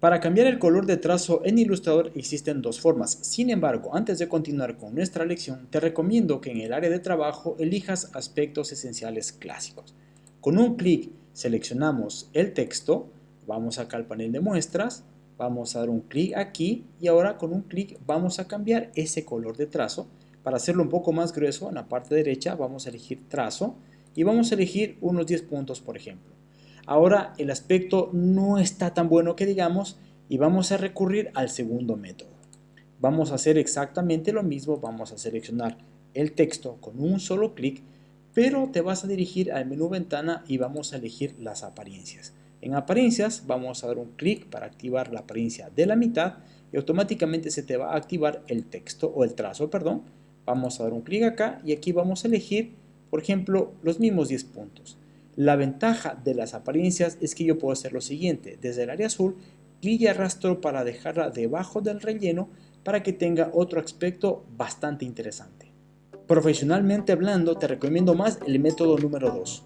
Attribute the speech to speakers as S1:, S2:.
S1: Para cambiar el color de trazo en Illustrator existen dos formas. Sin embargo, antes de continuar con nuestra lección, te recomiendo que en el área de trabajo elijas aspectos esenciales clásicos. Con un clic seleccionamos el texto, vamos acá al panel de muestras, vamos a dar un clic aquí y ahora con un clic vamos a cambiar ese color de trazo. Para hacerlo un poco más grueso, en la parte derecha vamos a elegir trazo y vamos a elegir unos 10 puntos por ejemplo. Ahora el aspecto no está tan bueno que digamos y vamos a recurrir al segundo método. Vamos a hacer exactamente lo mismo, vamos a seleccionar el texto con un solo clic, pero te vas a dirigir al menú ventana y vamos a elegir las apariencias. En apariencias vamos a dar un clic para activar la apariencia de la mitad y automáticamente se te va a activar el texto o el trazo, perdón. Vamos a dar un clic acá y aquí vamos a elegir, por ejemplo, los mismos 10 puntos. La ventaja de las apariencias es que yo puedo hacer lo siguiente, desde el área azul, clic y arrastro para dejarla debajo del relleno para que tenga otro aspecto bastante interesante. Profesionalmente hablando, te recomiendo más el método número 2.